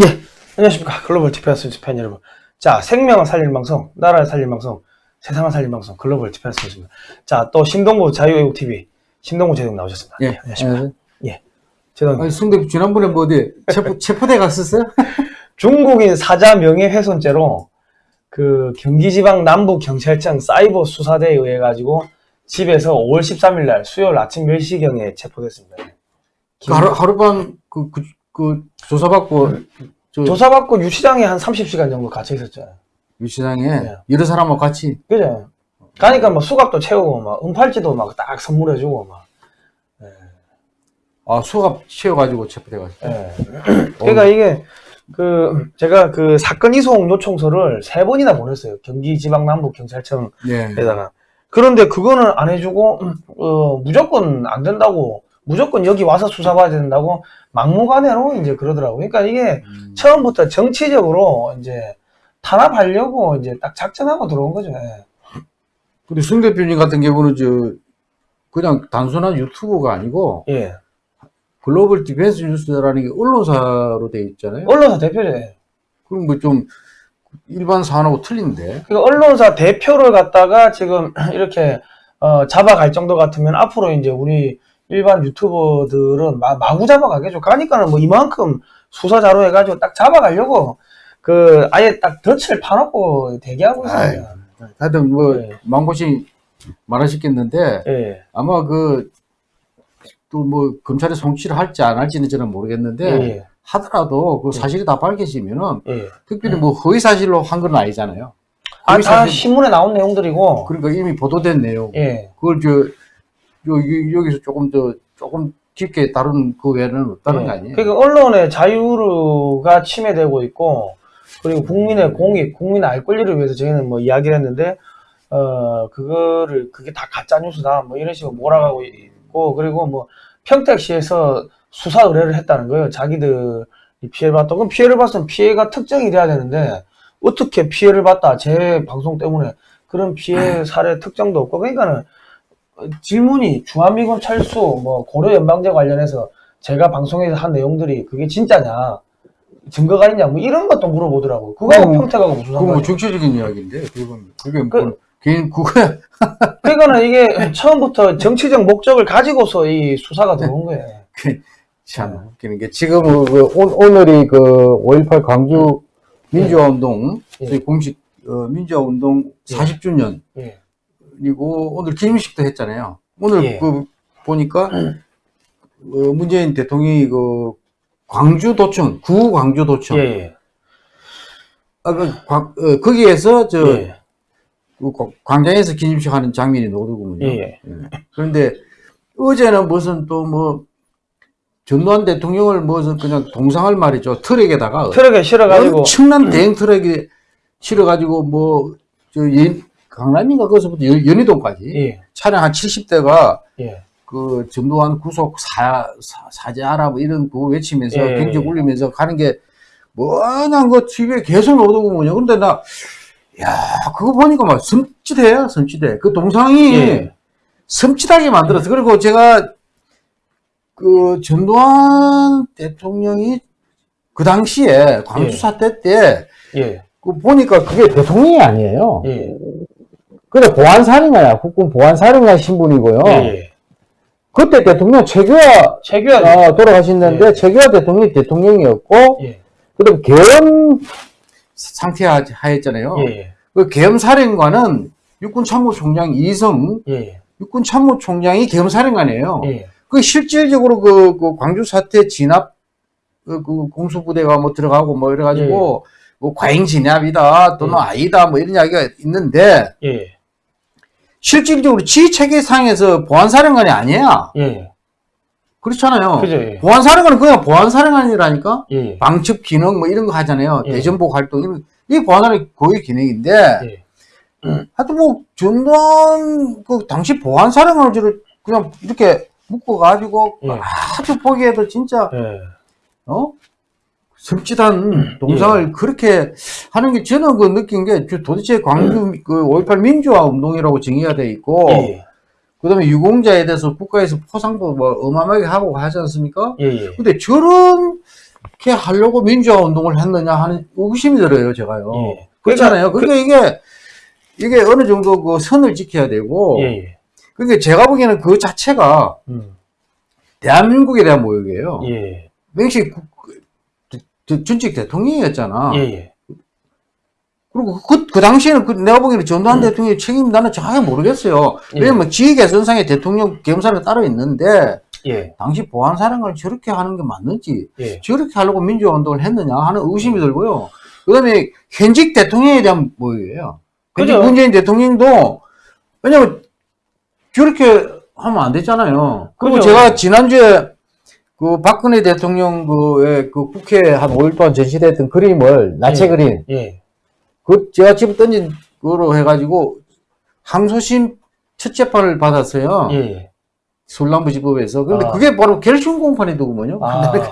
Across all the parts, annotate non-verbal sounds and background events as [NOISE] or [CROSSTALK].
예, 안녕하십니까. 글로벌 디펜스 뉴스 팬 여러분. 자, 생명을 살리는 방송, 나라를 살리는 방송, 세상을 살리는 방송, 글로벌 디펜스 뉴스입니다. 자, 또 신동보 자유애국 TV, 신동보 제독 나오셨습니다. 예. 안녕하십니까. 예. 예. 제독 아니, 성 대표 지난번에 뭐 어디 체포, [LAUGHS] 체포대 갔었어요? [LAUGHS] 중국인 사자 명예훼손죄로 그 경기지방 남부경찰청 사이버 수사대에 의해 가지고 집에서 5월 13일 날 수요일 아침 10시경에 체포됐습니다. 그 하루, 하룻밤 그, 그, 그 조사받고 저 조사받고 유치장에 한 30시간 정도 갇혀 있었죠. 유치장에 네. 여러 사람하고 같이 그죠? 가니까 뭐 수갑도 채우고 막 은팔찌도 막 딱 선물해주고 막. 아 수갑 채워가지고 체포돼 갔어요. 예. 그러니까 이게 그 제가 그 사건 이송 요청서를 세 번이나 보냈어요. 경기지방남부경찰청에다가. 네. 그런데 그거는 안 해주고 어, 무조건 안 된다고 무조건 여기 와서 수사받아야 된다고 막무가내로 이제 그러더라고. 그러니까 이게 음. 처음부터 정치적으로 이제 탄압하려고 이제 딱 작전하고 들어온 거죠. 예. 근데 성 대표님 같은 경우는 저 그냥 단순한 유튜버가 아니고 예. 글로벌 디펜스 뉴스라는 게 언론사로 돼 있잖아요. 언론사 대표죠. 예. 그럼 뭐 좀 일반 사안하고 틀린데. 그 언론사 대표를 갖다가 지금 [CLEARS THROAT] 이렇게 어, 잡아갈 정도 같으면 앞으로 이제 우리 일반 유튜버들은 마, 마구 잡아가겠죠. 가니까는 뭐 이만큼 수사 자료 해가지고 딱 잡아가려고 그 아예 딱 덫을 파놓고 대기하고 있습니다. 하여튼 뭐 네. 망고씨 말하셨겠는데 예. 아마 그 또 뭐 검찰이 송치를 할지 안 할지는 저는 모르겠는데 예. 하더라도 그 사실이 다 밝혀지면은 예. 특별히 뭐 허위 사실로 한 건 아니잖아요. 아, 다 사실 신문에 나온 내용들이고. 그러니까 이미 보도된 내용. 예. 그걸 저 여기 여기서 조금 더 조금 깊게 다룬 그 외에는 없다는 예. 거 아니에요? 그러니까 언론의 자유가 침해되고 있고 그리고 국민의 공익, 국민의 알 권리를 위해서 저희는 뭐 이야기를 했는데 어 그거를 그게 다 가짜 뉴스다 뭐 이런 식으로 몰아가고 있고 그리고 뭐 평택시에서 수사 의뢰를 했다는 거예요. 자기들이 피해를 봤다. 그럼 피해를 봤으면 피해가 특정이 돼야 되는데 어떻게 피해를 봤다 제 방송 때문에 그런 피해 [LAUGHS] 사례 특정도 없고 그러니까는 질문이 주한미군 철수 뭐 고려 연방제 관련해서 제가 방송에서 한 내용들이 그게 진짜냐 증거가 있냐 뭐 이런 것도 물어보더라고 그거하고 그럼- 평택하고 무슨 뭐 상관이야 정치적인 이야기인데 그건 그게 그- 뭐 개인 [LAUGHS] 그거야. 그러니까는 이게 처음부터 정치적 목적을 가지고서 이 수사가 들어온 거예요 참 웃기는 게 지금 그 오- 오늘이 그 5.18 광주 민주화운동 예. 저희 공식 어, 민주화운동 예. 40주년 예. 그리고 오늘 기념식도 했잖아요. 오늘 예. 그 보니까 어, 문재인 대통령이 그 광주도청 구 광주도청 예, 예. 아, 그 광- 어, 거기에서 저 예. 그 광- 광장에서 기념식 하는 장면이 나오더군요. 예, 예. 그런데 어제는 무슨 또뭐 전두환 대통령을 무슨 그냥 동상을 말이죠 트럭에다가 트럭에 실어가지고 엄청난 대형 트럭에 실어가지고 뭐 저 강남인가 거기서부터 연- 연희동까지 예, 차량 한 70대가 예. 그 전두환 구속 사, 사, 사죄하라 뭐 이런 거 외치면서 예, 경적 예. 울리면서 가는 게 뭐냐 그 TV에 계속 나오더군요. 근데 나, 야, 그거 보니까 막 섬찟해요, 섬찟해. 그 동상이 예. 섬찟하게 만들었어. 그리고 제가 그 전두환 대통령이 그 당시에 광주 예. 사태 때 예. 그 보니까 그게 대통령이 아니에요. 예. 근데 보안사령관이야. 국군 보안사령관 신분이고요. 예. 예. 그때 대통령 최규하 최규하 어, 돌아가셨는데 예. 최규하 대통령이 대통령이었고 예. 그다음 계엄 상태 하였잖아요. 예. 예. 그 계엄 사령관은 육군 참모총장 이성 예. 육군 참모총장이 계엄 사령관이에요. 예. 그 실질적으로 그, 그 광주 사태 진압 그, 그 공수부대가 뭐 들어가고 뭐 이래가지고 뭐 과잉 진압이다 또는 예. 아니다 뭐 이런 이야기가 있는데 예. 실질적으로 지 체계상에서 보안사령관이 아니야. 예. 그렇잖아요. 그죠. 예. 보안사령관은 그냥 보안사령관이라니까. 예. 방첩 기능 뭐 이런 거 하잖아요. 예. 대전복 활동 이런 이게 보안의 고유 기능인데 예. 하여튼 뭐 전두환 그 당시 보안사령관을 그냥 이렇게 묶어가지고 예. 아주 보기에도 진짜 예. 어 섬찟한 동상을 그렇게 하는 게 저는 그 느낀 게 도대체 광주 그5.18 민주화 운동이라고 정의가 돼 있고 예. 그다음에 유공자에 대해서 국가에서 포상도 뭐 어마어마하게 하고 하지 않습니까? 예. 예. 근데 저런 그렇게 하려고 민주화 운동을 했느냐 하는 의구심이 들어요, 제가요. 예. 그렇잖아요. 그러니까 이게, 이게 어느 정도 그 선을 지켜야 되고, 예, 예. 그러니까 제가 보기에는 그 자체가 음. 대한민국에 대한 모욕이에요. 예. 그- 저- 전직 대통령이었잖아. 예, 예. 그리고 그, 그 당시에는 그 내가 보기에는 전두환 대통령의 책임 나는 정확히 모르겠어요. 예. 왜냐면 지휘개선상에 대통령 겸사가 따로 있는데 예. 당시 보안사령관을 저렇게 하는 게 맞는지 예. 저렇게 하려고 민주화 운동을 했느냐 하는 의심이 들고요. 그 다음에 현직 대통령에 대한. 현직 그죠. 문재인 대통령도 왜냐면 저렇게 하면 안 됐잖아요. 그리고 그죠. 제가 지난주에 그 박근혜 대통령 그의 그 국회 한 5일 동안 전시됐던 그림을 나체 예. 그림 예. 그 제가 집어 던진 거로 해가지고 항소심 첫 재판을 받았어요. 예. 예. 술람부지법에서. 근데 아. 그게 바로 결심 공판이더군요. 아. 근데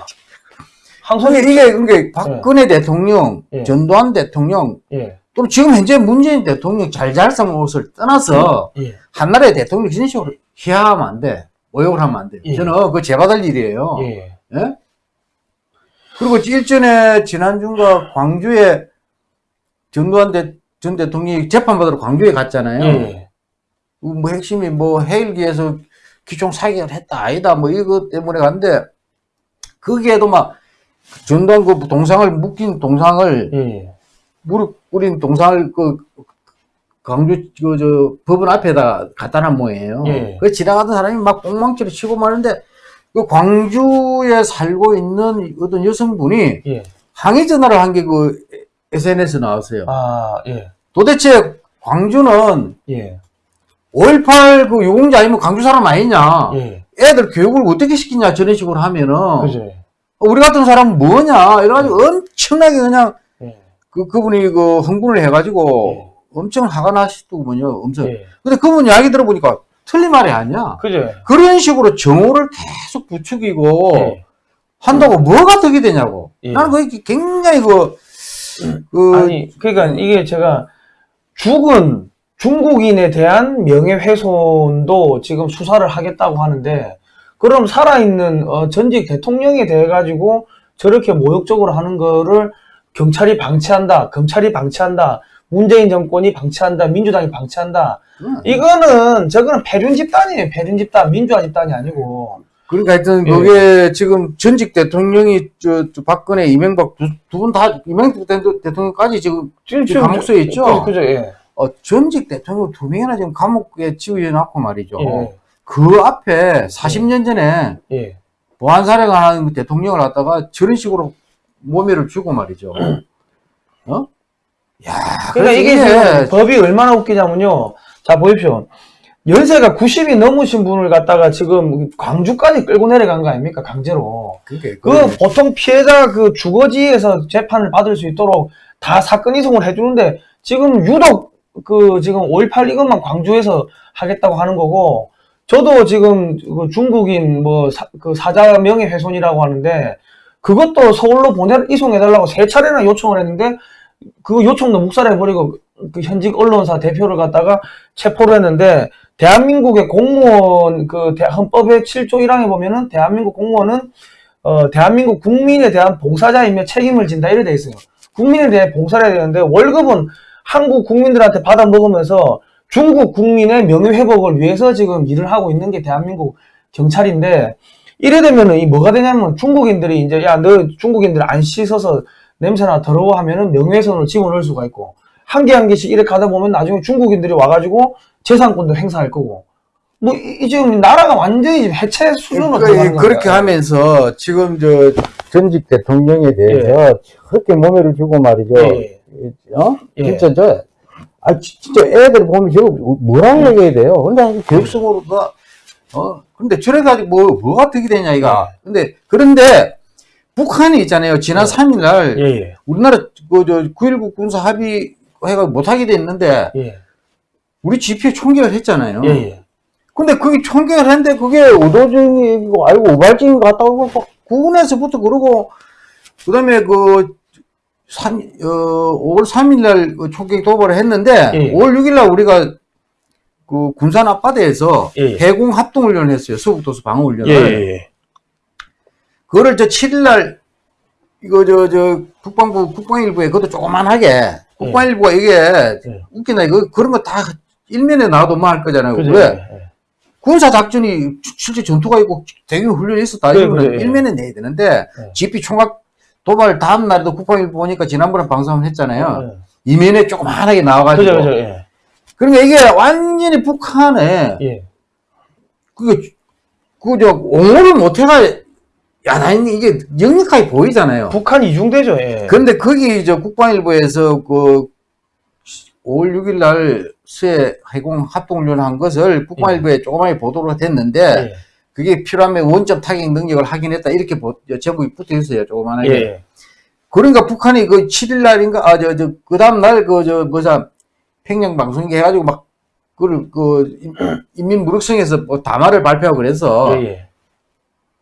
항소심 이게 그게 박근혜 대통령, 예. 전두환 대통령, 예. 또 지금 현재 문재인 대통령 잘잘상 옷을 떠나서 예. 한나라의 대통령 식으로 희화하면 안 돼. 모욕을 하면 안 돼. 예. 저는 그거 제받을 일이에요. 예. 예? 그리고 일전에 지난주인가 광주에 전두환 대, 전 대통령이 재판받으러 광주에 갔잖아요. 예. 뭐 핵심이 뭐 해일기에서 기총 사격을 했다 아니다 뭐 이거 때문에 갔는데 거기에도 막 전두환 그 동상을 묶인 동상을 예. 무릎 꿇린 동상을 그 광주 그 저 법원 앞에다 갖다 놓은 모양이에요. 예. 그 지나가던 사람이 막 꽁망치를 치고 마는데 그 광주에 살고 있는 어떤 여성분이 예. 항의 전화를 한 게 그 SNS 에 나왔어요. 아, 예. 도대체 광주는 예. 5.18 그 유공자 아니면 광주 사람 아니냐. 예. 애들 교육을 어떻게 시키냐, 저런 식으로 하면은. 그죠. 우리 같은 사람은 뭐냐. 이래가지고 엄청나게 그냥 예. 그, 그분이 그 흥분을 해가지고 예. 엄청 화가 나시더군요. 엄청. 예. 근데 그분 이야기 들어보니까 틀린 말이 아니야. 그죠. 그런 식으로 정오를 계속 부추기고 예. 한다고 뭐가 득이 되냐고. 예. 나는 그게 굉장히 그, 그, 아니, 그러니까 이게 제가 죽은 중국인에 대한 명예훼손도 지금 수사를 하겠다고 하는데, 그럼 살아있는 어, 전직 대통령에 대해 가지고 저렇게 모욕적으로 하는 거를 경찰이 방치한다, 검찰이 방치한다, 문재인 정권이 방치한다, 민주당이 방치한다. 음. 이거는 저거는 패륜 집단이에요. 패륜 집단, 민주화 집단이 아니고. 그러니까 하여튼 예. 그게 지금 전직 대통령이 저, 저 박근혜, 이명박 두 분 다 이명박 대- 대통령까지 지금 지금 지금 감옥소에 있죠? 그죠, 그죠, 예. 어, 전직 대통령 두 명이나 지금 감옥에 치우해 놨고 말이죠. 예. 그 앞에 40년 전에 예. 보안 사령하는 그 대통령을 갖다가 저런 식으로 모멸을 주고 말이죠. [CLEARS THROAT] 어? 야, 그러니까 이게 지금 법이 얼마나 웃기냐면요. 자, 보십시오. 연세가 90이 넘으신 분을 갖다가 지금 광주까지 끌고 내려간 거 아닙니까? 강제로. 그게 그 보통 피해자 그 주거지에서 재판을 받을 수 있도록 다 사건 이송을 해주는데 지금 유독 그 지금 5.18 이것만 광주에서 하겠다고 하는 거고 저도 지금 그 중국인 뭐 그 사자 명예훼손이라고 하는데 그것도 서울로 보내 이송해달라고 세 차례나 요청을 했는데 그 요청도 묵살해버리고 그 현직 언론사 대표를 갖다가 체포를 했는데 대한민국의 공무원 그 대- 헌법의 7조 1항에 보면은 대한민국 공무원은 어 대한민국 국민에 대한 봉사자이며 책임을 진다 이래 돼 있어요. 국민에 대해 봉사를 해야 되는데 월급은 한국 국민들한테 받아 먹으면서 중국 국민의 명예 회복을 위해서 지금 일을 하고 있는 게 대한민국 경찰인데 이래 되면은 이 뭐가 되냐면 중국인들이 이제 야 너 중국인들 안 씻어서 냄새나 더러워 하면은 명예훼손을 집어넣을 수가 있고 한개한 개씩 이렇게 하다 보면 나중에 중국인들이 와가지고 재산권도 행사할 거고 뭐 이 지금 나라가 완전히 지금 해체 수준으로 그러니까 그렇게 거야. 하면서 지금 저 전직 대통령에 대해서 그렇게 모멸을 주고 말이죠. 예. 어? 예. 진짜 저, 아, 지- 진짜 애들 보면 저거 뭐라고 얘기해야 돼요? 근데 교육성으로 다, 어, 근데 저래가지고 뭐, 뭐가 득이 되냐, 이가. 근데, 그런데, 북한이 있잖아요. 지난 네. 3일날, 예, 예, 우리나라, 그, 저, 9.19 군사 합의 해가 못하게 됐는데, 예, 우리 GP에 총격을 했잖아요. 예, 예. 근데 그게 총격을 했는데, 그게 의도적이고, 아이고, 우발적인 것 같다고, 막 구군에서부터 그러고, 그 다음에 그, 3, 어, 5월 3일날 그 총격 도발을 했는데, 예. 5월 6일날 우리가 그 군산 앞바다에서 예. 해공 합동 훈련을 했어요. 서북도서 방어 훈련을. 예, 예, 그거를 저 7일날 이거 저 저 국방부 국방일보에 그것도 조그만하게 국방일보가 이게 네. 웃기나 이거 그런 거 다 일면에 나와도 뭐할 거잖아요. 그죠? 왜? 예. 군사 작전이 시- 실제 전투가 있고 대규 훈련이 있었다. 그래, 이거는 예. 일면에 내야 되는데 네. GP 총각 도발 다음 날도 국방일보 보니까 지난번에 방송을 했잖아요. 예. 이면에 조그만하게 나와가지고 그죠, 그죠, 예. 그러니까 이게 완전히 북한에 예. 그게 그저 옹호를 못해가 야, 나 이게 역력하게 보이잖아요. 북한 이중대죠, 예. 근데 거기 저 국방일보에서 그 5월 6일 날 수해 해공 합동훈련 한 것을 국방일보에 조그맣게 보도가 됐는데 예. 그게 필요하면 원점 타격 능력을 확인했다 이렇게 보- 제목이 붙어 있어요 조그만하게. 예. 그러니까 북한이 그 7일 날인가 아 저 저 그 다음 날 그 저 뭐자 평양 방송기 해가지고 막 그걸 그 인- 인민 무력성에서 뭐 담화를 발표하고 그래서 예, 예.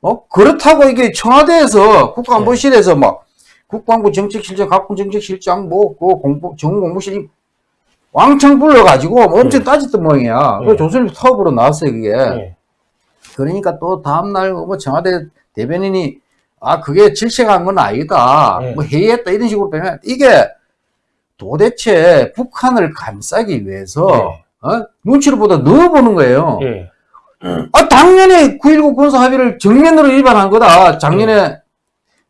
어 그렇다고 이게 청와대에서 네. 국가안보실에서 막 국방부 정책실장, 각군 정책실장 뭐 그 공보 정무공무실이 왕창 불러가지고 엄청 예. 따졌던 모양이야. 그 예. 조선일보 사업으로 나왔어요 그게. 예. 그러니까 또 다음날 뭐 청와대 대변인이 아 그게 질책한 건 아니다. 예. 뭐 회의했다 이런 식으로 변명. 이게 도대체 북한을 감싸기 위해서 예. 어? 눈치를 보다 넣어보는 거예요. 예. 아 당연히 9.19 군사 합의를 정면으로 위반한 거다. 작년에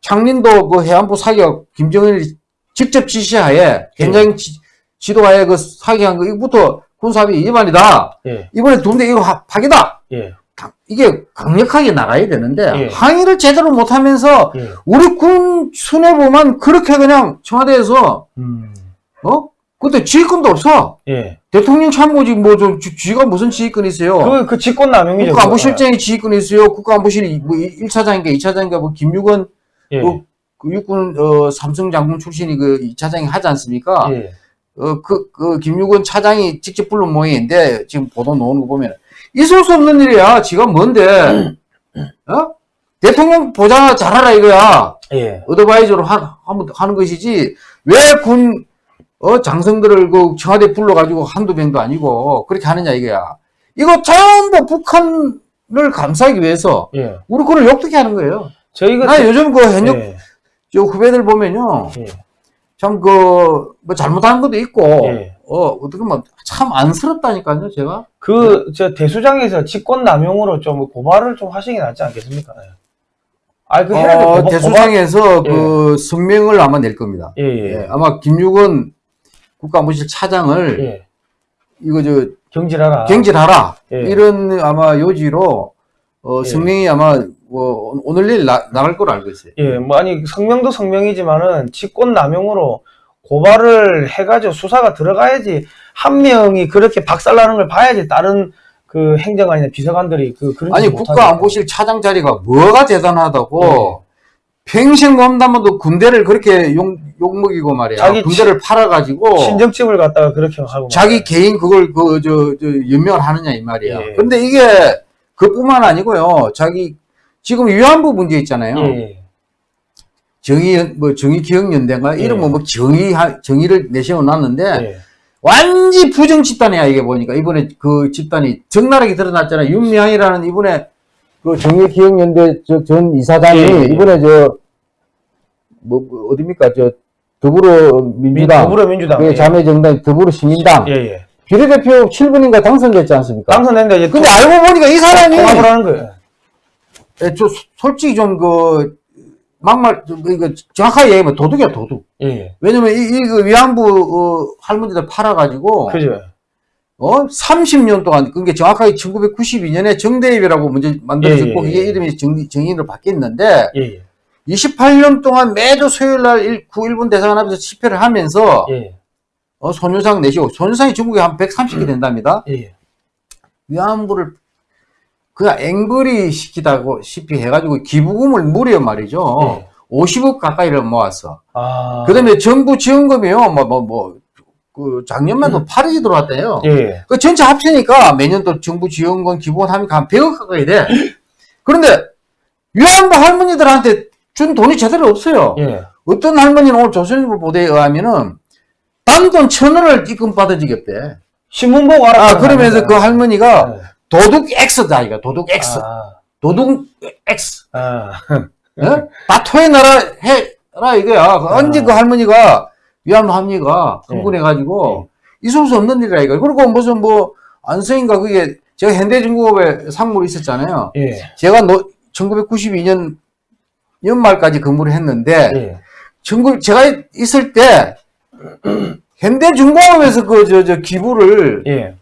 창린도 그 해안부 사격 김정은이 직접 지시하에 현장 지, 지도하에 그 사격한 거 이거부터 군사 합의 위반이다. 예. 이번에 두는데 이거 하- 파기다. 예. 강- 이게 강력하게 나가야 되는데 예. 항의를 제대로 못하면서 예. 우리 군 수뇌부만 그렇게 그냥 청와대에서 음. 어 그때 지휘권도 없어 예. 대통령 참모직 뭐좀 쥐가 무슨 지휘권이 있어요 그, 그 직권 남용이죠. 국가안보실장이 지휘권이 있어요 국가안보실 뭐 1차장인가 2차장인가 뭐 김유건 예. 그, 그 육군 어, 삼성 장군 출신이 그 2차장이 하지 않습니까 예. 어, 그, 그, 김유건 차장이 직접 부른 모양인데, 지금 보도 나오는 거 보면, 있을 수 없는 일이야. 지가 뭔데, 어? 대통령 보자 잘하라 이거야. 예. 어드바이저로 하, 하는 것이지, 왜 군, 어, 장성들을 그 청와대 불러가지고 한두 명도 아니고, 그렇게 하느냐 이거야. 이거 전부 북한을 감싸기 위해서, 예. 우리 군을 욕되게 하는 거예요. 저희가. 나 요즘 그 현역 예. 저 후배들 보면요. 예. 참, 그, 뭐, 잘못한 것도 있고, 예. 어, 어떻게 보면 참 안쓰럽다니까요, 제가. 그, 저, 대수장에서 직권 남용으로 좀 고발을 좀 하시는 게 낫지 않겠습니까? 예. 아, 그. 어, 대수장에서 그 성명을 아마 낼 겁니다. 예, 예. 예, 아마 김육원 국가안보실 차장을 예. 이거 저 경질하라. 경질하라 예. 이런 아마 요지로 어, 예. 성명이 아마 뭐 오늘 내일 나, 나갈 걸로 알고 있어요. 예, 뭐, 아니, 성명도 성명이지만은, 직권 남용으로 고발을 해가지고 수사가 들어가야지, 한 명이 그렇게 박살나는 걸 봐야지, 다른 그 행정관이나 비서관들이 그, 그런 아니. 국가안보실 차장 자리가 뭐가 대단하다고 예. 평생 몸담아도 군대를 그렇게 욕, 욕먹이고 말이야. 자기 군대를 팔아가지고 친정집을 갖다가 그렇게 하고. 자기 말이야. 개인 그걸 그 저 저 연명을 하느냐 이 말이야. 예. 근데 이게 그뿐만 아니고요. 자기 지금 위안부 문제 있잖아요. 예, 정의 뭐 정의 기억 연대인가 예. 이런 뭐뭐 정의 정의를 내세워 놨는데 예. 예. 완전 부정 집단이야 이게 보니까 이번에 그 집단이 적나라하게 드러났잖아요. 윤미향이라는 이번에 그 정의 기억 연대 전 이사장이 예, 예. 이번에 저 뭐 어디입니까 저 더불어민주당 더불어민주당. 그 자매정당 더불어시민당 예, 예. 비례대표 7분인가 당선됐지 않습니까? 당선됐는데 이제 근데 알고 보니까 이 사람이 통합을 하는 거예요. 예, 저 소- 솔직히 좀그 막말 좀 이거 정확하게 얘기하면 도둑이야 도둑. 예, 예. 왜냐면 이, 이그 위안부 어, 할머니들 팔아가지고 그죠. 어 30년 동안 그게 정확하게 1992년에 정대입이라고 먼저 만들어졌고 예, 예, 예. 이름이 정, 정인으로 바뀌었는데 예, 예. 28년 동안 매주 수요일 날 일- 9.1분 대사관 앞에서 집회를 하면서 예, 어, 손유상 내시고 손유상이 중국에 한 130개 된답니다. 예. 예. 위안부를 그냥 앵벌이 시키다고 시피 해가지고 기부금을 무려 말이죠. 예. 50억 가까이를 모았어. 아. 그 다음에 정부 지원금이요. 뭐, 뭐, 뭐, 그 작년만 도 8억이 들어왔대요. 예, 예. 그 전체 합치니까 매년 또 정부 지원금 기부금 하니까 한 100억 가까이 돼. [GASPS] 그런데 위안부 할머니들한테 준 돈이 제대로 없어요. 예. 어떤 할머니는 오늘 조선일보 보도에 의하면은 단돈 천 원을 입금 받아주겠대. 신문 보고 알아. 아, 그러면서 그 할머니가 예. 도둑 X다, 이거. 도둑 X. 아, 도둑 X. 아. 어? 다토의 나라 해, 해라 이거야. 그 언제 그 할머니가 위안부 합리가 네. 흥분해가지고 있을 수 없는 일이라 이거. 그리고 무슨 뭐 안성인가 그게 제가 현대중공업에 상무로 있었잖아요. 예. 제가 노, 1992년 연말까지 근무를 했는데 예. 전국 제가 있을 때 [CLEARS THROAT] 현대중공업에서 그 저 저 기부를 예.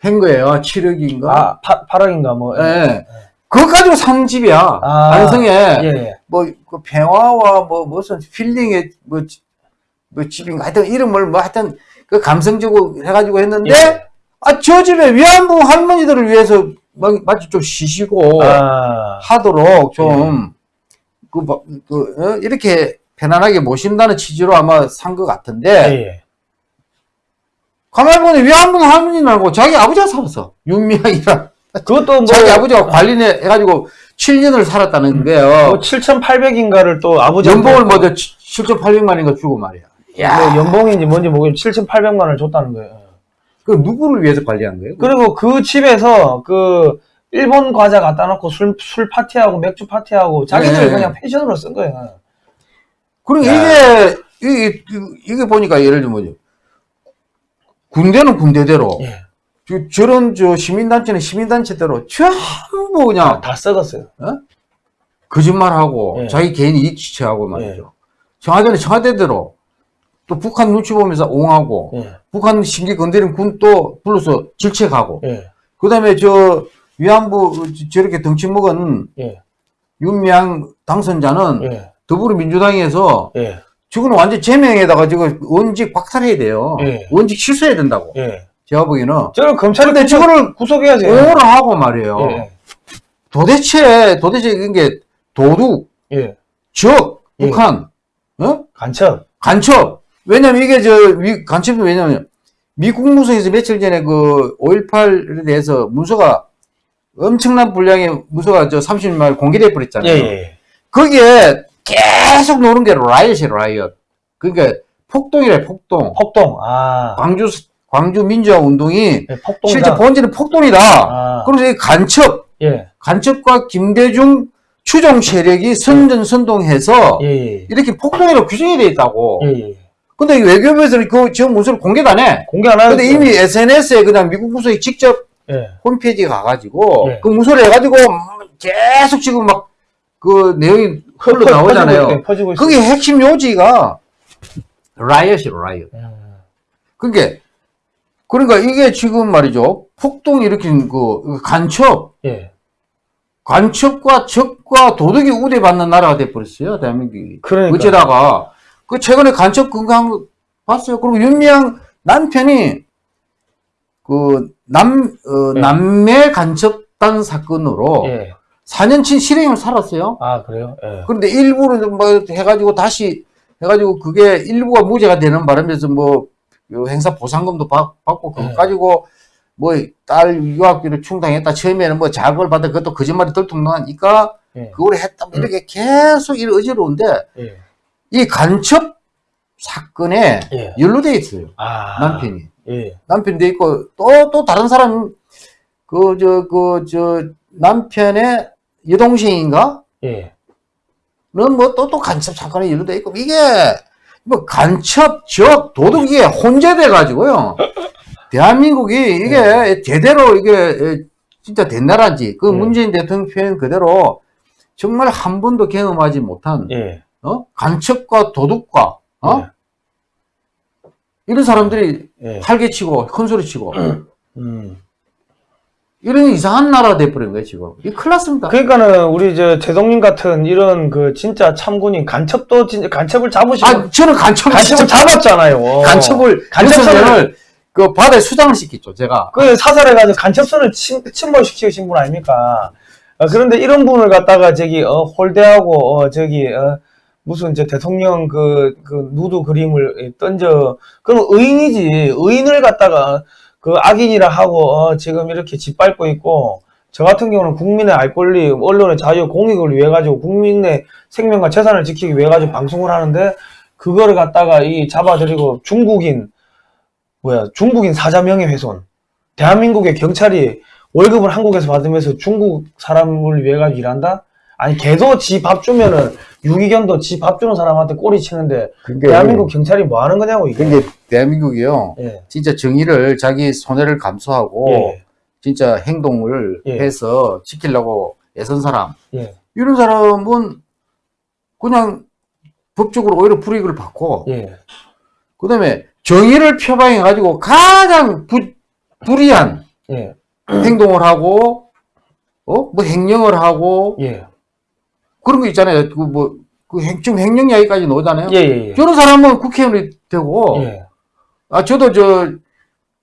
한 거예요. 7억인가? 아, 파, 8억인가 뭐. 예. 그거 가지고 산 집이야. 아, 안성에 예. 뭐, 그 평화와 뭐, 무슨 필링의 뭐, 지- 뭐 집인가 하여튼 이름을 뭐 하여튼 그 감성적으로 해가지고 했는데, 예. 아, 저 집에 위안부 할머니들을 위해서 막, 마치 좀 쉬시고 아, 하도록 좀, 그, 뭐, 그, 어? 이렇게 편안하게 모신다는 취지로 아마 산 것 같은데, 예. 가만히 보니 위안부 할머니라고 자기 아버지가 살았어. 윤미향이랑. 그것도 뭐, 자기 아버지가 관리해, 해가지고 7년을 살았다는 거예요. 뭐 7,800인가를 또 아버지 연봉을 뭐 7,800만인가 주고 말이야. 뭐 연봉인지 뭔지 모르겠는데 7,800만 원을 줬다는 거예요. 그 누구를 위해서 관리한 거예요? 그리고 그 집에서 그 일본 과자 갖다 놓고 술, 술 파티하고 맥주 파티하고 자기들 네. 그냥 펜션으로 쓴 거예요. 그리고 야. 이게, 이게, 이게 보니까 예를 들면 뭐죠? 군대는 군대대로, 예. 저- 저런 저 시민단체는 시민단체대로 전부 그냥 다, 다 썩었어요. 거짓말하고 예. 자기 개인 이익 취취하고 말이죠. 청와대는 청와대대로 또 북한 눈치 보면서 옹하고 예. 북한 신기 건드린 군 또 불러서 질책하고 예. 그 다음에 저 위안부 저- 저렇게 덩치 먹은 예. 윤미향 당선자는 예. 더불어민주당에서 예. 저거는 완전 제명에다가 지금 원직 박탈해야 돼요. 예. 원직 취소해야 된다고. 예. 제가 보기에는. 저를 검찰이 근데 구속, 저거를 구속해야지. 오를 하고 말이에요. 예. 도대체, 도대체 이게 도둑, 예. 적, 예. 북한, 어? 간첩. 간첩. 왜냐면 이게 저, 미, 간첩이 왜냐면 미국 무소에서 며칠 전에 그 5.18에 대해서 문서가 엄청난 분량의 문서가 저 30말 공개돼 예. 버렸잖아요. 예. 거기에 계속 노는 게 라이엇이에요, 라이엇. 그러니까 폭동이래, 폭동. 폭동. 아. 광주, 광주 민주화 운동이 예. 실제 본질은 폭동이다. 아. 그래서 이 간첩, 예. 간첩과 김대중 추종 세력이 선전 선동해서 예. 예. 이렇게 폭동이라고 규정이 돼 있다고. 예. 예. 근데 외교부에서는 그 지금 문서를 공개도 안 해. 공개 안 하는데. 근데 이미 SNS에 그냥 미국 부서에 직접 예. 홈페이지에 가가지고 예. 그 문서를 해가지고 계속 지금 막 그 내용이 흘러 나오잖아요. 퍼지고, 있- 퍼지고. 그게 핵심 요지가 라이엇이로 라이엇. 음. 그게 그러니까 이게 지금 말이죠. 폭동 일으킨 그 간첩, 예. 간첩과 적과 도덕이 우대받는 나라가 돼버렸어요. 대한민국이. 그러니까. 어쩌다가 그 최근에 간첩 건강 거 봤어요. 그리고 윤미향 남편이 그 남, 어, 네. 남매 간첩단 사건으로 예. 4년치 실형을 살았어요. 아, 그래요? 예. 그런데 일부를 뭐 해가지고 다시 해가지고 그게 일부가 무죄가 되는 바람에서 뭐 행사 보상금도 받, 받고 그거 네. 가지고 뭐 딸 유학비를 충당했다 처음에는 뭐 자극을 받아 그것도 거짓말이 들통나니까 예. 그걸 했다 뭐 이렇게 계속 이 어지러운데 예. 이 간첩 사건에 예. 연루돼 있어요 아. 남편이 예. 남편이 돼 있고 또또 다른 사람 그 저 그 저 남편의 여동생인가 예. 는뭐또 또 간첩 사건에 연루돼 있고 이게 뭐 간첩 적 도둑 이게 혼재돼 가지고요 [LAUGHS] 대한민국이 이게 제대로 이게 진짜 된 나라인지 그 네. 문재인 대통령 표현 그대로 정말 한 번도 경험하지 못한 예. 어? 간첩과 도둑과 어? 예. 이런 사람들이 예. 활개치고 큰소리치고 음. 이런 이상한 나라가 돼버린 거예요 지금 이 큰일 났습니다 그러니까는 우리 저 재동님 같은 이런 그 진짜 참군인 간첩도 진짜 간첩을 잡으시고 아 저는 간첩을 간첩을 잡았잖아요. 간첩을 간첩선을 그 바다에 수장을 시켰죠 제가 그 사살해가지고 간첩선을 침, 침몰시키신 분 아닙니까? 어, 그런데 이런 분을 갖다가 저기 어, 홀대하고 어, 저기 어, 무슨 이제 대통령 그, 그 누드 그림을 던져. 그럼 의인이지. 의인을 갖다가 그 악인이라 하고 어, 지금 이렇게 짓밟고 있고 저 같은 경우는 국민의 알 권리 언론의 자유 공익을 위해 가지고 국민의 생명과 재산을 지키기 위해 가지고 방송을 하는데 그거를 갖다가 이 잡아들이고 중국인 뭐야 중국인 사자 명예 훼손. 대한민국의 경찰이 월급을 한국에서 받으면서 중국 사람을 위해 가지고 일한다? 아니 걔도 지 밥 주면은 유기견도 지 밥 주는 사람한테 꼬리 치는데 그게 대한민국 경찰이 뭐 하는 거냐고 이게. 그게 대한민국이요. 예. 진짜 정의를 자기 손해를 감수하고 예. 진짜 행동을 예. 해서 지키려고 애선 사람 예. 이런 사람은 그냥 법적으로 오히려 불이익을 받고 예. 그다음에 정의를 표방해 가지고 가장 부, 불이한 예. 행동을 하고 어 뭐 행령을 하고 예. 그런 거 있잖아요. 그 뭐그 지금 행령 이야기까지 나오잖아요. 예. 예. 예. 저런 사람은 국회의원이 되고 예. 아 저도 저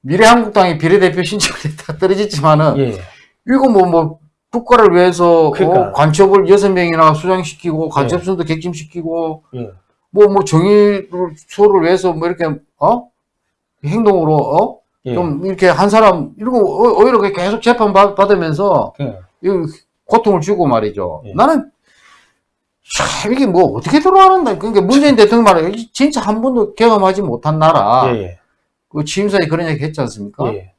미래한국당의 비례대표 신청이 다 [LAUGHS] 떨어졌지만은 예. 이거 뭐 뭐 국가를 위해서 어, 그러니까. 관첩을 여섯 명이나 수장시키고 관첩선도 객짐시키고 예. 뭐뭐 정의를 수호를 위해서 뭐 이렇게 어 행동으로 어 예. 좀 이렇게 한 사람 이러고 오- 오히려 계속 재판 받- 받으면서 예. 이 고통을 주고 말이죠. 예. 나는 참 이게 뭐 어떻게 들어가는다. 그러니까 문재인 대통령 말에 진짜 한 번도 경험하지 못한 나라. 예. 그 취임사에 그런 얘기 했지 않습니까? 예.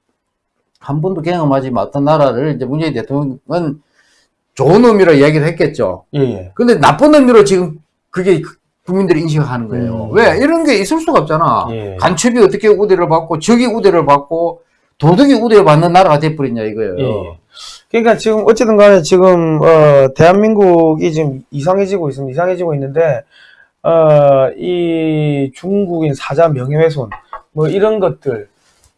한 번도 경험하지 못한 나라를 이제 문재인 대통령은 좋은 의미로 이야기를 했겠죠. 예. 예. 근데 나쁜 의미로 지금 그게 국민들이 인식하는 거예요. 음. 왜? 이런 게 있을 수가 없잖아. 예. 간첩이 어떻게 우대를 받고 적이 우대를 받고 도덕이 우대를 받는 나라가 돼버렸냐 이거예요. 예. 그러니까 지금 어쨌든 간에 지금 어 대한민국이 지금 이상해지고 있습니다. 이상해지고 있는데 어 이 중국인 사자 명예훼손 뭐 이런 것들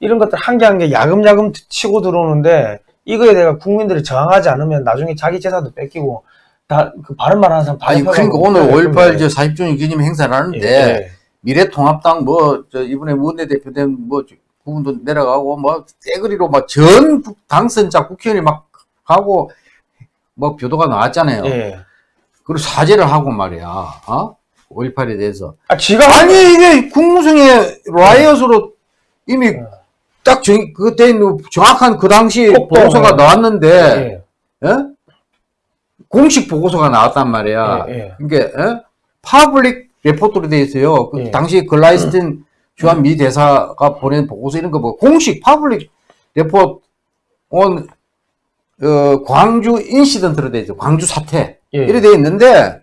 이런 것들 한 개 한 개 야금야금 치고 들어오는데 이거에 대해 국민들이 저항하지 않으면 나중에 자기 재산도 뺏기고 다 그 바른 말 하는 사람 다 아니 그러니까 오늘 그럴 5.18 건데. 저 40주년 기념 행사를 하는데 예. 미래통합당 뭐 저 이번에 원내대표 된뭐 그분도 내려가고 뭐 떼거리로 막 전 당선자 국회의원이 막 가고 뭐 표도가 나왔잖아요. 예. 그리고 사죄를 하고 말이야. 어? 5.18에 대해서. 아 지가 아니 이게 국무성의 라이엇으로 이미 예. 딱 정, 그때 있는 정확한 그 당시 꼭 보고서가 또, 나왔는데 예. 예? 공식 보고서가 나왔단 말이야. 예, 예. 그러니까 예? public report로 돼 있어요. 그 예. 당시 글라이스틴 주한 미 대사가 보낸 보고서 이런 거 뭐 공식 public report on 어, 광주 incident로 돼 있어. 광주 사태. 예. 이래 돼 있는데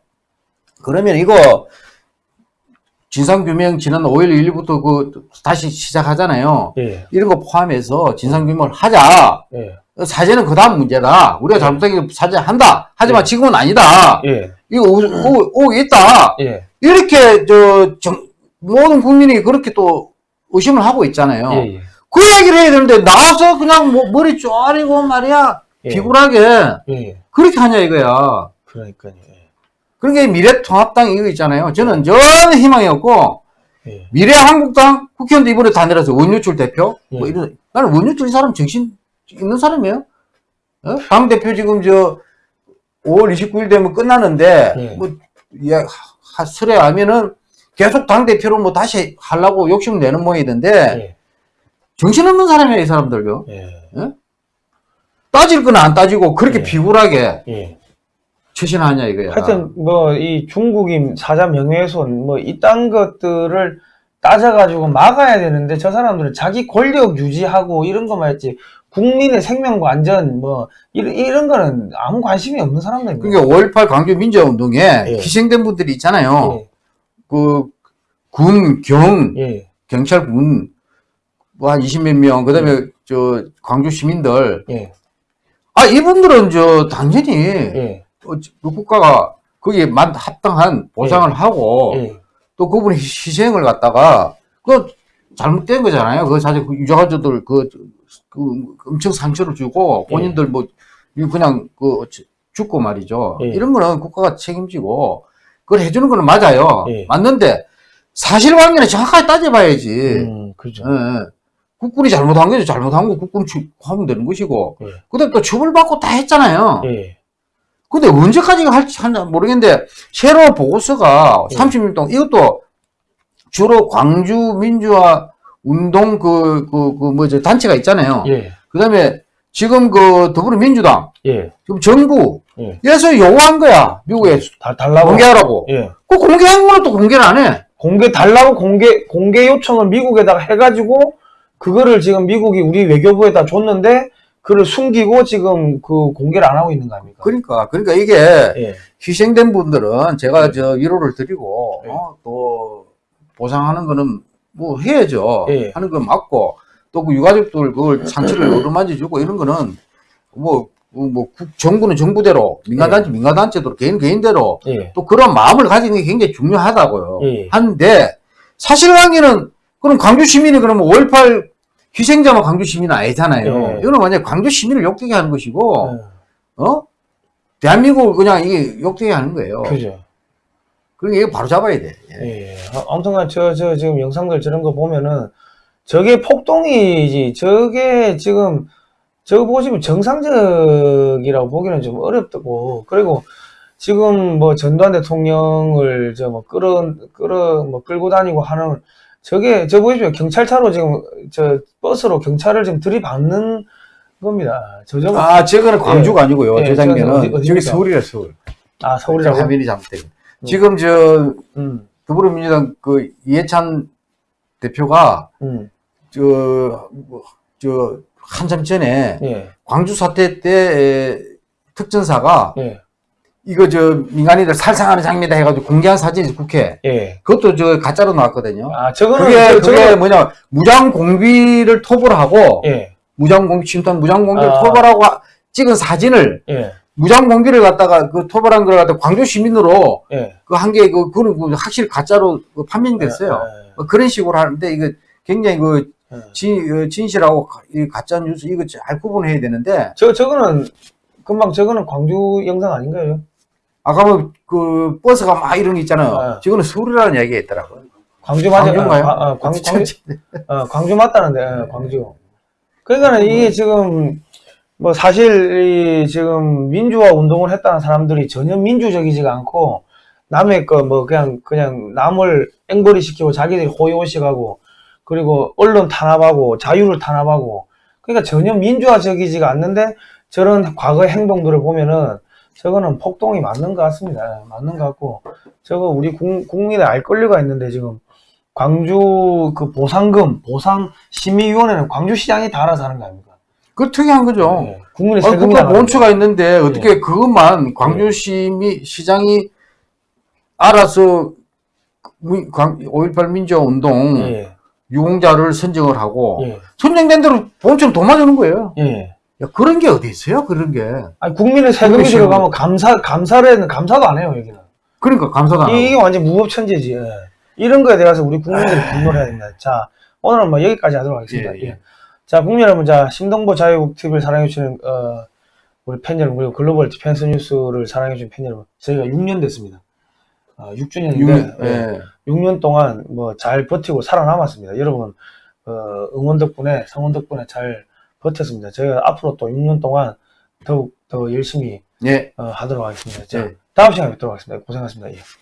그러면 이거 진상규명 지난 5월 1일부터 그 다시 시작하잖아요. 예. 이런 거 포함해서 진상규명을 하자. 예. 사죄는 그 다음 문제다. 우리가 잘못한 게 사죄한다. 하지만 예. 지금은 아니다. 예. 이거 오, 오, 오 있다. 예. 이렇게 저 정- 모든 국민이 그렇게 또 의심을 하고 있잖아요. 예. 예. 그 얘기를 해야 되는데 나와서 그냥 뭐 머리 쪼아리고 말이야 예. 비굴하게 예. 그렇게 하냐 이거야. 그러니까요. 예. 그러니까 미래통합당 이거 있잖아요. 저는 전혀 희망이 없고 예. 미래한국당 국회의원도 이번에 다 내려서 원유출 대표 뭐 예. 이런 나는 원유출 이 사람 정신 있는 사람이에요. 어? 당 대표 지금 저 5월 29일 되면 끝나는데 예. 뭐 야, 하- 설에 하면은 계속 당 대표로 뭐 다시 하려고 욕심 내는 모양이던데 예. 정신없는 사람이에요 이 사람들요. 예. 따질 건 안 따지고 그렇게 예. 비굴하게 예. 처신하냐 이거야. 하여튼 뭐 이 중국인 사자 명예훼손 뭐 이딴 것들을 따져가지고 막아야 되는데 저 사람들은 자기 권력 유지하고 이런 것만 했지 국민의 생명과 안전 뭐 이런, 이런 거는 아무 관심이 없는 사람들입니다. 그러니까 5.18 광주 민주화운동에 예. 희생된 분들이 있잖아요. 예. 그 군, 경, 예. 경찰 군 뭐 한 20몇 명, 그 다음에 저 광주 시민들 예. 아 이분들은 저 당연히 예. 어, 저- 그 국가가 거기에 만 합당한 보상을 하고 예. 또 그분의 희- 희생을 갖다가 그 잘못된 거잖아요. 그 사실 그 유족가족들 그, 그 엄청 상처를 주고 예. 본인들 뭐 그냥 그 죽고 말이죠. 예. 이런 거는 국가가 책임지고 그걸 해주는 거는 맞아요. 예. 맞는데 사실 관계는 정확하게 따져봐야지. 음, 그죠. 예, 예. 국군이 잘못한 거죠. 잘못한 거 국군 추- 하면 되는 것이고. 예. 그다음 또 처벌받고 다 했잖아요. 예. 근데 언제까지 할지 모르겠는데 새로 보고서가 예. 30일 동안 이것도 주로 광주 민주화 운동 그 그 그 뭐죠 단체가 있잖아요. 예. 그다음에 지금 그 더불어민주당 예. 지금 정부 예. 에서 요구한 거야 미국에 다 달라고. 공개하라고. 예. 그 공개한 거는 또 공개를 안 해. 공개 달라고 공개 공개 요청을 미국에다가 해가지고 그거를 지금 미국이 우리 외교부에다 줬는데 그를 숨기고 지금 그 공개를 안 하고 있는 거 아닙니까? 그러니까 그러니까 이게 예. 희생된 분들은 제가 저 위로를 드리고 네. 어, 또 보상하는 거는 뭐 해야죠. 예. 하는 건 맞고 또 그 유가족들 그걸 상처를 어루만져 주고 이런 거는 뭐, 뭐 국- 정부는 정부대로 민간단체 민간단체대로 개인 개인대로 예. 또 그런 마음을 가지는 게 굉장히 중요하다고요. 예. 한데 사실관계는 그럼 광주 시민이 그러면 5.18 희생자만 광주 시민은 아니잖아요. 예. 이거는 만약 광주 시민을 욕되게 하는 것이고 어, 어? 대한민국을 그냥 이게 욕되게 하는 거예요. 그죠. 그러니까 이거 바로 잡아야 돼. 예. 예. 아, 아무튼간 저, 저 지금 영상들 저런 거 보면은 저게 폭동이지 저게 지금 저거 보시면 정상적이라고 보기는 좀 어렵고 그리고 지금 뭐 전두환 대통령을 저뭐 끌어 끌어 뭐 끌고 다니고 하는 저게 저 보십시오 경찰차로 지금 저 버스로 경찰을 지금 들이받는 겁니다. 저 좀, 아, 아, 저거는 광주가 아니고요. 예, 저 장면은 어디-? 저기 서울이라 서울. 서울이라고. 화면이 잘못되고. 지금 저 음, 더불어민주당 그 이해찬 대표가 음, 저, 뭐, 저 한참 전에 예, 광주 사태 때 특전사가 예, 이거 저 민간인들 살상하는 장면이다 해가지고 공개한 사진이 국회. 예. 그것도 저 가짜로 나왔거든요. 아, 저거는 그게 저- 그게 저거는- 뭐냐 무장 공비를 토벌 하고 예, 무장 공비 침투한 무장 공비를 아. 토벌하고 하- 찍은 사진을 예, 무장 공비를 갖다가 그 토벌한 걸 갖다 가 광주 시민으로 예. 그한개그 그거는 그 확실히 가짜로 그 판명이 됐어요. 예, 뭐 그런 식으로 하는데 이거 굉장히 그 예. 진, 어, 진실하고 가짜 뉴스 이거 잘 구분해야 되는데 저, 저거는, 금방 저거는 광주 영상 아닌가요? 아까 뭐 그 버스가 막 이런 게 있잖아요. 아. 저거는 서울이라는 이야기가 있더라고요. 광주 맞아. 광주인가요? 아, 아, 광, 광주, 어, 광주 맞다는데, 예, 광주. 그러니까 는 이게 지금, 뭐 사실, 이 지금 민주화 운동을 했다는 사람들이 전혀 민주적이지가 않고, 남의 거 뭐 그냥, 그냥 남을 앵벌이 시키고 자기들이 호의호식하고, 그리고 언론 탄압하고, 자유를 탄압하고, 그러니까 전혀 민주화적이지가 않는데, 저런 과거의 행동들을 보면은, 저거는 폭동이 맞는 것 같습니다. 예, 맞는 것 같고, 저거 우리 국, 국민의 알 권리가 있는데, 지금, 광주 그 보상금, 보상 심의위원회는 광주시장이 다 알아서 하는 거 아닙니까? 그 특이한 거죠. 예, 국민의 세금이 국가 나가는 본처가 있는데 어떻게 예. 그것만 광주 시미 시장이 알아서 미- 광- 5.18 민주화 운동 거. 예, 유공자를 선정을 하고 예, 선정된 대로 본처는 도마주는 거예요. 예. 야, 그런 게 어디 있어요? 그런 게. 아니, 국민의 세금이. 들어가면 감사, 감사를 감사도 안 해요, 여기는. 그러니까 감사도 안. 이게 완전 무법천지지. 예. 이런 거에 대해서 우리 국민들이 분노를 해야 됩니다. 자, 오늘은 뭐 여기까지 하도록 하겠습니다. 예, 예. 예. 자, 국민 여러분, 자, 신동보 자유TV를 사랑해주시는, 어, 우리 팬 여러분, 그리고 글로벌 디펜스 뉴스를 사랑해주시는 팬 여러분, 저희가 6년 됐습니다. 어, 6주년인데, 육- 예. 6년 동안 뭐 잘 버티고 살아남았습니다. 여러분, 어, 응원 덕분에, 성원 덕분에 잘 버텼습니다. 저희가 앞으로 또 6년 동안 더욱 더 열심히 예. 어, 하도록 하겠습니다. 자, 예. 다음 시간에 뵙도록 하겠습니다. 고생하셨습니다. 예.